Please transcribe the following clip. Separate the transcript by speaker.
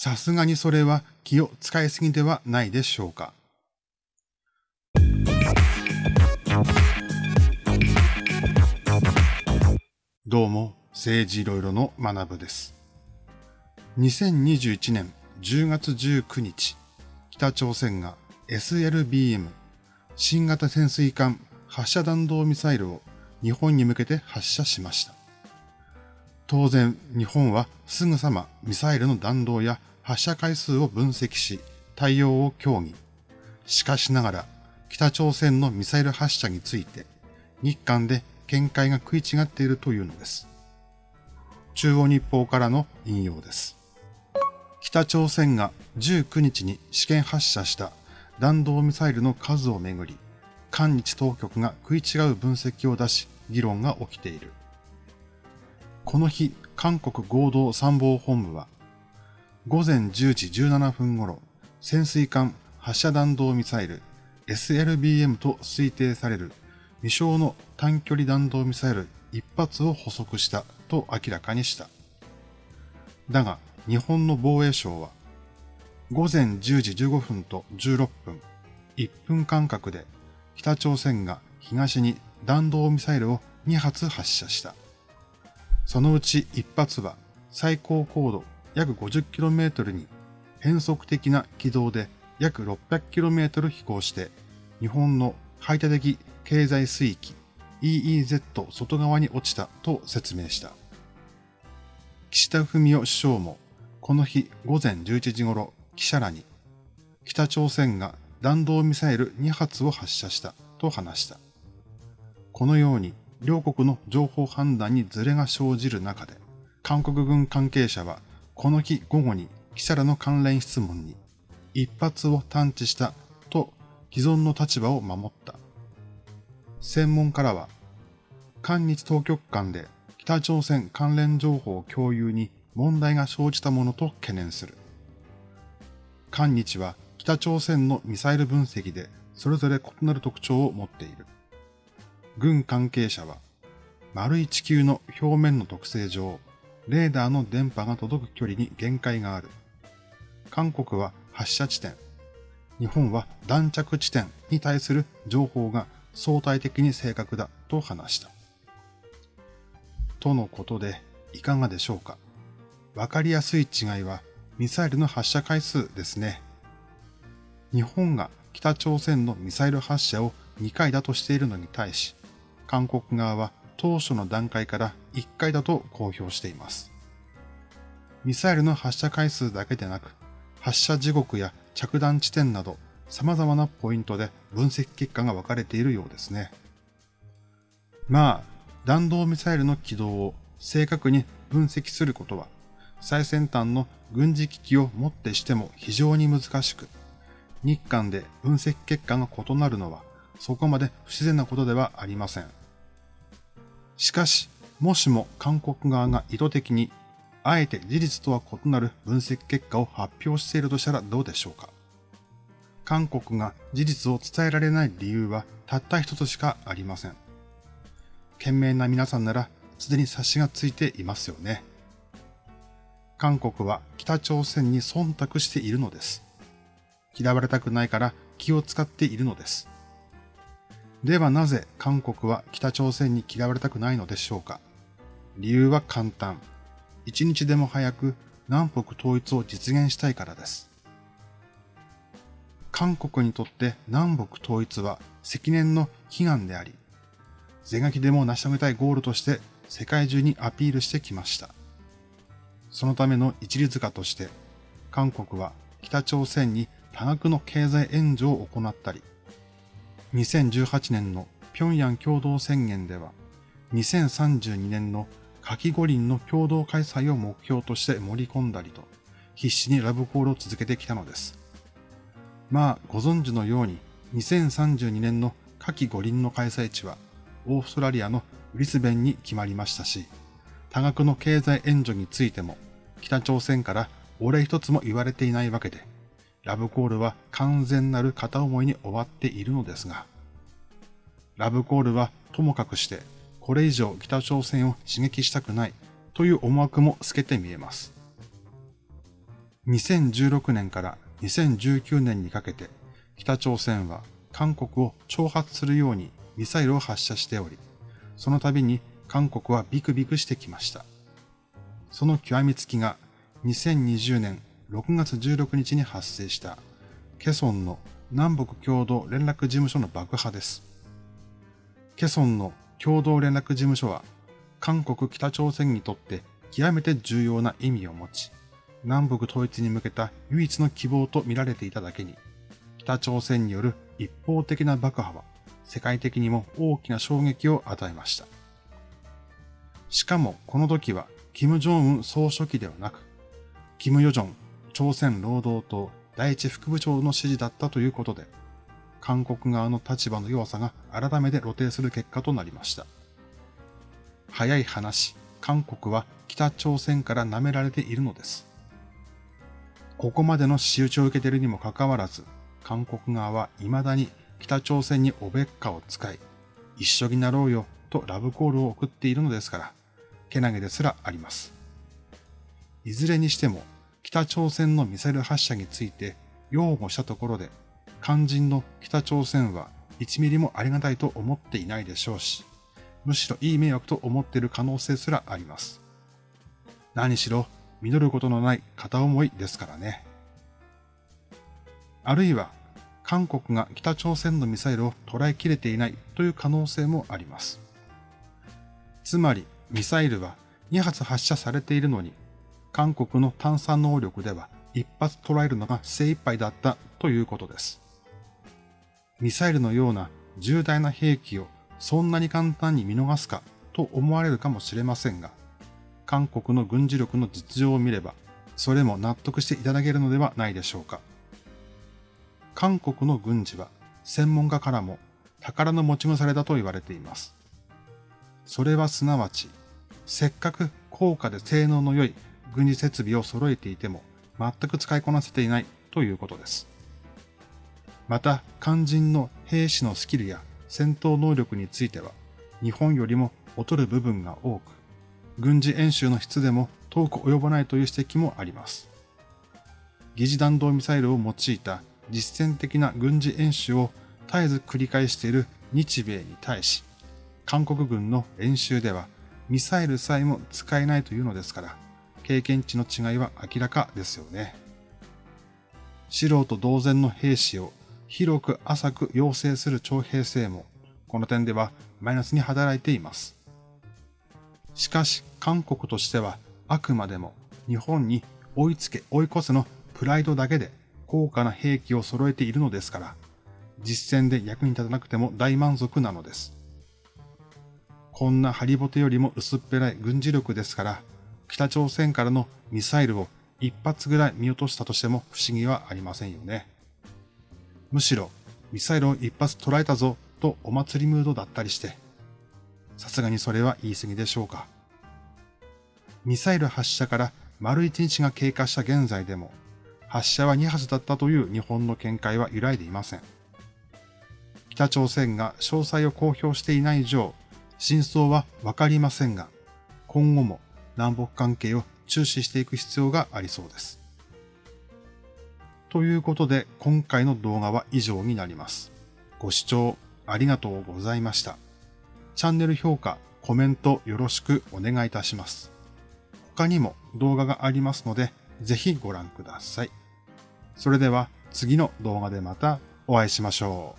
Speaker 1: さすがにそれは気を使いすぎではないでしょうか。どうも、政治いろいろの学部です。2021年10月19日、北朝鮮が SLBM 新型潜水艦発射弾道ミサイルを日本に向けて発射しました。当然、日本はすぐさまミサイルの弾道や発射回数を分析し、対応を協議。しかしながら、北朝鮮のミサイル発射について、日韓で見解が食い違っているというのです。中央日報からの引用です。北朝鮮が19日に試験発射した弾道ミサイルの数をめぐり、韓日当局が食い違う分析を出し、議論が起きている。この日、韓国合同参謀本部は、午前10時17分頃、潜水艦発射弾道ミサイル SLBM と推定される未詳の短距離弾道ミサイル一発を捕捉したと明らかにした。だが、日本の防衛省は、午前10時15分と16分、1分間隔で北朝鮮が東に弾道ミサイルを2発発射した。そのうち1発は最高高度約 50km に変則的な軌道で約 600km 飛行して日本の排他的経済水域 EEZ 外側に落ちたと説明した。岸田文雄首相もこの日午前11時頃記者らに北朝鮮が弾道ミサイル2発を発射したと話した。このように両国の情報判断にズレが生じる中で韓国軍関係者はこの日午後に記者らの関連質問に一発を探知したと既存の立場を守った。専門家らは、韓日当局間で北朝鮮関連情報共有に問題が生じたものと懸念する。韓日は北朝鮮のミサイル分析でそれぞれ異なる特徴を持っている。軍関係者は、丸い地球の表面の特性上、レーダーの電波が届く距離に限界がある。韓国は発射地点、日本は弾着地点に対する情報が相対的に正確だと話した。とのことで、いかがでしょうかわかりやすい違いはミサイルの発射回数ですね。日本が北朝鮮のミサイル発射を2回だとしているのに対し、韓国側は当初の段階から1回だと公表しています。ミサイルの発射回数だけでなく、発射時刻や着弾地点など様々なポイントで分析結果が分かれているようですね。まあ、弾道ミサイルの軌道を正確に分析することは、最先端の軍事機器をもってしても非常に難しく、日韓で分析結果が異なるのはそこまで不自然なことではありません。しかし、もしも韓国側が意図的に、あえて事実とは異なる分析結果を発表しているとしたらどうでしょうか？韓国が事実を伝えられない理由はたった一つしかありません。賢明な皆さんならすでに察しがついていますよね。韓国は北朝鮮に忖度しているのです。嫌われたくないから気を使っているのです。ではなぜ韓国は北朝鮮に嫌われたくないのでしょうか？理由は簡単。一日でも早く南北統一を実現したいからです。韓国にとって南北統一は積年の悲願であり、是が非でも成し遂げたいゴールとして世界中にアピールしてきました。そのための一律化として、韓国は北朝鮮に多額の経済援助を行ったり、2018年の平壌共同宣言では、2032年の夏季五輪の共同開催を目標として盛り込んだりと、必死にラブコールを続けてきたのです。まあ、ご存知のように、2032年の夏季五輪の開催地は、オーストラリアのブリスベンに決まりましたし、多額の経済援助についても、北朝鮮からお礼一つも言われていないわけで、ラブコールは完全なる片思いに終わっているのですが、ラブコールはともかくして、これ以上北朝鮮を刺激したくないという思惑も透けて見えます。2016年から2019年にかけて北朝鮮は韓国を挑発するようにミサイルを発射しており、その度に韓国はビクビクしてきました。その極みつきが2020年6月16日に発生したケソンの南北共同連絡事務所の爆破です。ケソンの共同連絡事務所は韓国北朝鮮にとって極めて重要な意味を持ち、南北統一に向けた唯一の希望と見られていただけに、北朝鮮による一方的な爆破は世界的にも大きな衝撃を与えました。しかもこの時は、金正恩総書記ではなく、金与正朝鮮労働党第一副部長の指示だったということで、韓国側の立場の弱さが改めて露呈する結果となりました。早い話、韓国は北朝鮮から舐められているのです。ここまでの仕打ちを受けているにもかかわらず、韓国側は未だに北朝鮮におべっかを使い、一緒になろうよとラブコールを送っているのですから、けなげですらあります。いずれにしても、北朝鮮のミサイル発射について擁護したところで、肝心の北朝鮮は1ミリもありがたいと思っていないでしょうし、むしろいい迷惑と思っている可能性すらあります。何しろ、実ることのない片思いですからね。あるいは、韓国が北朝鮮のミサイルを捉えきれていないという可能性もあります。つまり、ミサイルは2発発射されているのに、韓国の探査能力では一発捉えるのが精一杯だったということです。ミサイルのような重大な兵器をそんなに簡単に見逃すかと思われるかもしれませんが、韓国の軍事力の実情を見れば、それも納得していただけるのではないでしょうか。韓国の軍事は専門家からも宝の持ち腐れだと言われています。それはすなわち、せっかく高価で性能の良い軍事設備を揃えていても全く使いこなせていないということです。また、肝心の兵士のスキルや戦闘能力については、日本よりも劣る部分が多く、軍事演習の質でも遠く及ばないという指摘もあります。疑似弾道ミサイルを用いた実践的な軍事演習を絶えず繰り返している日米に対し、韓国軍の演習ではミサイルさえも使えないというのですから、経験値の違いは明らかですよね。素人同然の兵士を広く浅く要請する徴兵制も、この点ではマイナスに働いています。しかし、韓国としてはあくまでも日本に追いつけ追い越せのプライドだけで高価な兵器を揃えているのですから、実戦で役に立たなくても大満足なのです。こんなハリボテよりも薄っぺらい軍事力ですから、北朝鮮からのミサイルを一発ぐらい見落としたとしても不思議はありませんよね。むしろ、ミサイルを一発捉えたぞとお祭りムードだったりして、さすがにそれは言い過ぎでしょうか。ミサイル発射から丸一日が経過した現在でも、発射は2発だったという日本の見解は揺らいでいません。北朝鮮が詳細を公表していない以上、真相はわかりませんが、今後も南北関係を注視していく必要がありそうです。ということで、今回の動画は以上になります。ご視聴ありがとうございました。チャンネル評価、コメントよろしくお願いいたします。他にも動画がありますので、ぜひご覧ください。それでは次の動画でまたお会いしましょう。